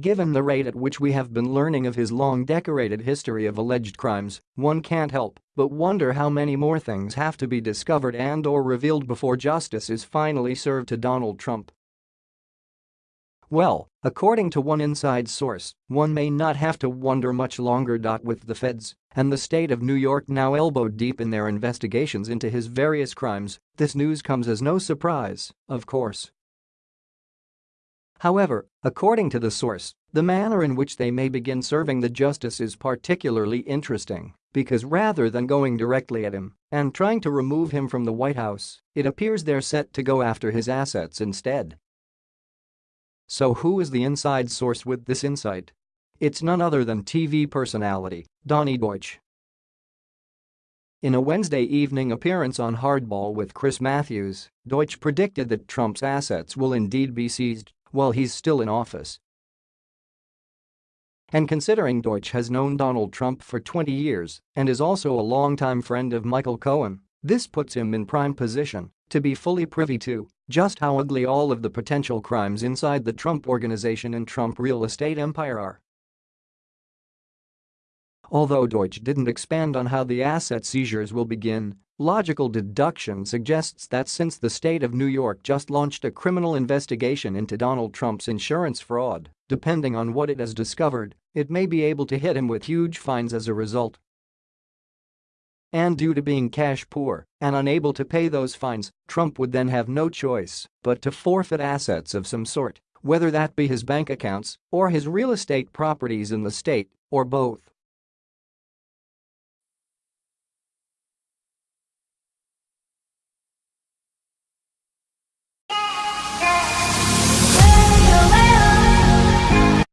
Given the rate at which we have been learning of his long decorated history of alleged crimes, one can't help but wonder how many more things have to be discovered and or revealed before justice is finally served to Donald Trump. Well, according to one inside source, one may not have to wonder much longer. With the feds and the state of New York now elbowed deep in their investigations into his various crimes, this news comes as no surprise, of course. However, according to the source, the manner in which they may begin serving the justice is particularly interesting because rather than going directly at him and trying to remove him from the White House, it appears they're set to go after his assets instead. So who is the inside source with this insight? It's none other than TV personality Donny Deutsch. In a Wednesday evening appearance on Hardball with Chris Matthews, Deutsch predicted that Trump's assets will indeed be seized while he's still in office. And considering Deutsch has known Donald Trump for 20 years and is also a longtime friend of Michael Cohen, this puts him in prime position to be fully privy to just how ugly all of the potential crimes inside the Trump organization and Trump real estate empire are. Although Deutsch didn't expand on how the asset seizures will begin, logical deduction suggests that since the state of New York just launched a criminal investigation into Donald Trump's insurance fraud, depending on what it has discovered, it may be able to hit him with huge fines as a result. And due to being cash poor and unable to pay those fines, Trump would then have no choice but to forfeit assets of some sort, whether that be his bank accounts or his real estate properties in the state or both.